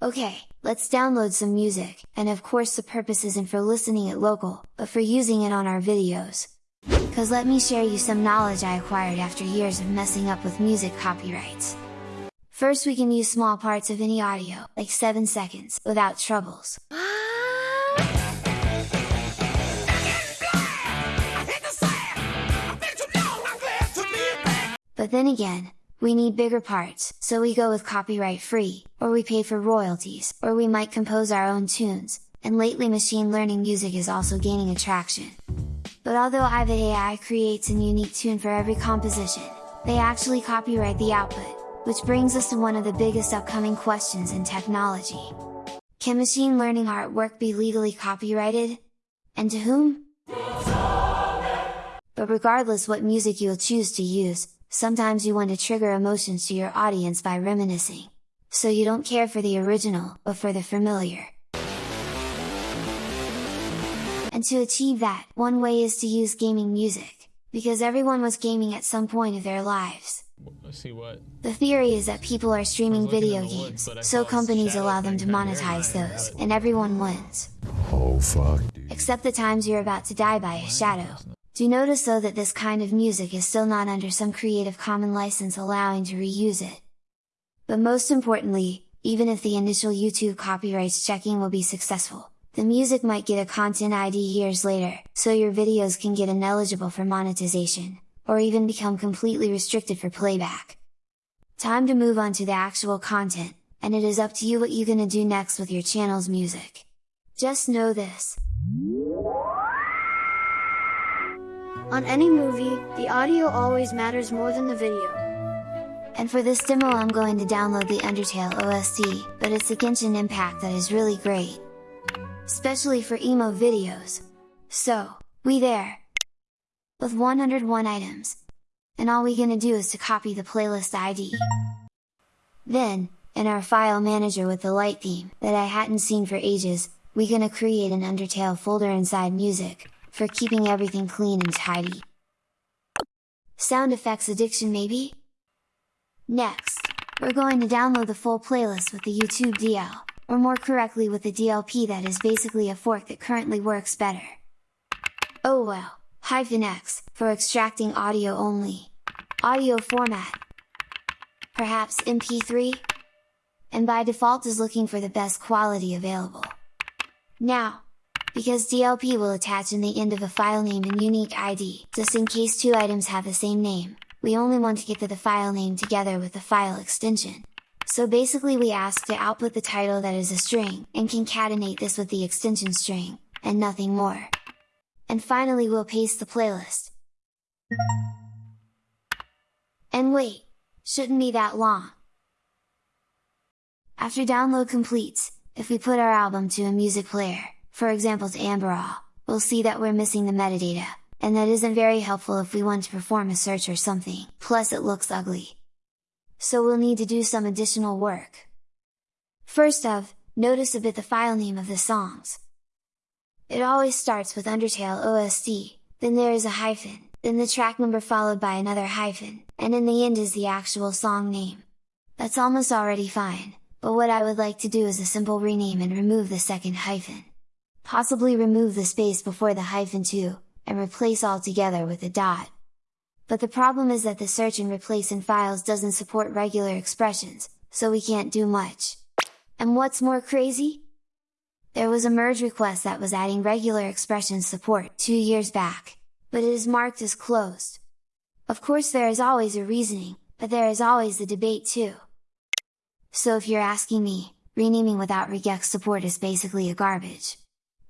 Okay, let's download some music, and of course the purpose isn't for listening it local, but for using it on our videos. Cause let me share you some knowledge I acquired after years of messing up with music copyrights. First we can use small parts of any audio, like 7 seconds, without troubles. But then again, we need bigger parts, so we go with copyright free, or we pay for royalties, or we might compose our own tunes, and lately machine learning music is also gaining attraction. But although Avid AI creates a unique tune for every composition, they actually copyright the output, which brings us to one of the biggest upcoming questions in technology. Can machine learning artwork be legally copyrighted? And to whom? But regardless what music you'll choose to use, sometimes you want to trigger emotions to your audience by reminiscing. So you don't care for the original, but for the familiar. And to achieve that, one way is to use gaming music, because everyone was gaming at some point of their lives. Let's see what. The theory is that people are streaming video in the woods, games, so companies allow them to monetize those, and everyone wins. Oh fuck, dude. Except the times you're about to die by a shadow. Do notice though that this kind of music is still not under some Creative Commons license allowing to reuse it. But most importantly, even if the initial YouTube copyrights checking will be successful, the music might get a content ID years later, so your videos can get ineligible for monetization, or even become completely restricted for playback. Time to move on to the actual content, and it is up to you what you're gonna do next with your channel's music. Just know this, On any movie, the audio always matters more than the video. And for this demo I'm going to download the Undertale OST, but it's a Genshin Impact that is really great. Especially for emo videos. So, we there! With 101 items. And all we gonna do is to copy the playlist ID. Then, in our file manager with the light theme, that I hadn't seen for ages, we gonna create an Undertale folder inside music, for keeping everything clean and tidy. Sound effects addiction maybe? Next, we're going to download the full playlist with the YouTube DL, or more correctly with the DLP that is basically a fork that currently works better. Oh well, hyphen X, for extracting audio only. Audio format. Perhaps MP3? And by default is looking for the best quality available. Now, because DLP will attach in the end of a file name and unique ID, just in case two items have the same name, we only want to get to the file name together with the file extension. So basically we ask to output the title that is a string, and concatenate this with the extension string, and nothing more. And finally we'll paste the playlist. And wait! Shouldn't be that long! After download completes, if we put our album to a music player, for example to Amberol, we'll see that we're missing the metadata, and that isn't very helpful if we want to perform a search or something, plus it looks ugly. So we'll need to do some additional work. First of, notice a bit the file name of the songs. It always starts with Undertale OST, then there is a hyphen, then the track number followed by another hyphen, and in the end is the actual song name. That's almost already fine, but what I would like to do is a simple rename and remove the second hyphen. Possibly remove the space before the hyphen too, and replace altogether with a dot. But the problem is that the search and replace in files doesn't support regular expressions, so we can't do much. And what's more crazy? There was a merge request that was adding regular expression support two years back, but it is marked as closed. Of course there is always a reasoning, but there is always the debate too. So if you're asking me, renaming without regex support is basically a garbage.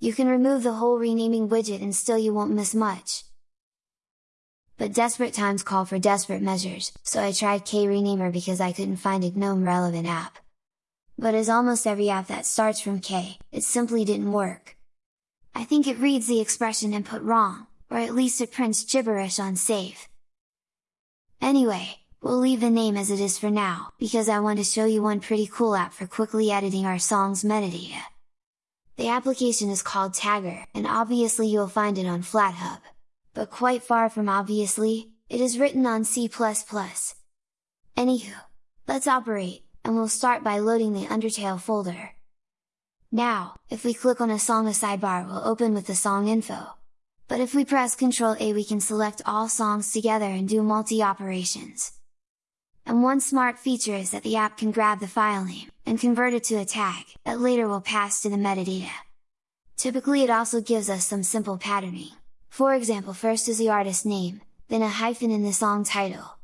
You can remove the whole renaming widget and still you won't miss much. But desperate times call for desperate measures, so I tried K-Renamer because I couldn't find a GNOME relevant app. But as almost every app that starts from K, it simply didn't work. I think it reads the expression input wrong, or at least it prints gibberish on save. Anyway, we'll leave the name as it is for now, because I want to show you one pretty cool app for quickly editing our song's metadata. The application is called Tagger, and obviously you'll find it on FlatHub. But quite far from obviously, it is written on C++. Anywho, let's operate, and we'll start by loading the Undertale folder. Now, if we click on a song the sidebar will open with the song info. But if we press Ctrl A we can select all songs together and do multi-operations. And one smart feature is that the app can grab the file name, and convert it to a tag, that later will pass to the metadata. Typically it also gives us some simple patterning. For example first is the artist name, then a hyphen in the song title.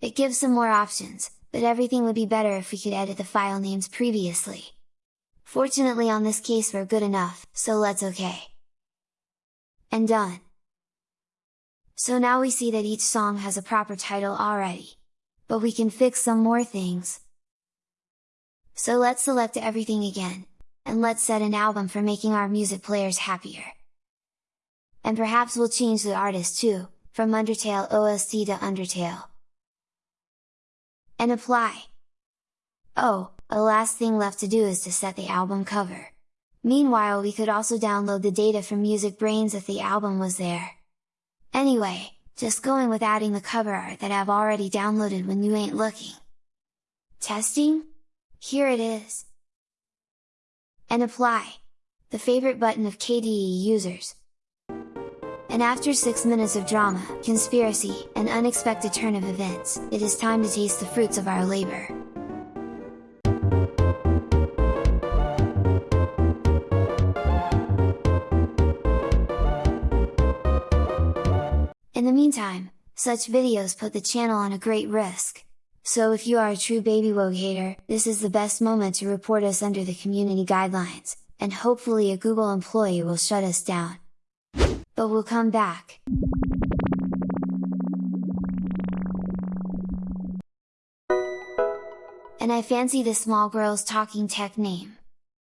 It gives some more options, but everything would be better if we could edit the file names previously. Fortunately on this case we're good enough, so let's OK. And done! So now we see that each song has a proper title already but we can fix some more things. So let's select everything again, and let's set an album for making our music players happier. And perhaps we'll change the artist too, from Undertale OST to Undertale. And apply! Oh, a last thing left to do is to set the album cover. Meanwhile we could also download the data from MusicBrainz if the album was there. Anyway, just going with adding the cover art that I've already downloaded when you ain't looking. Testing? Here it is! And apply! The favorite button of KDE users. And after 6 minutes of drama, conspiracy, and unexpected turn of events, it is time to taste the fruits of our labor. In the meantime, such videos put the channel on a great risk. So if you are a true baby Babywogue hater, this is the best moment to report us under the community guidelines, and hopefully a Google employee will shut us down. But we'll come back! And I fancy the small girl's talking tech name.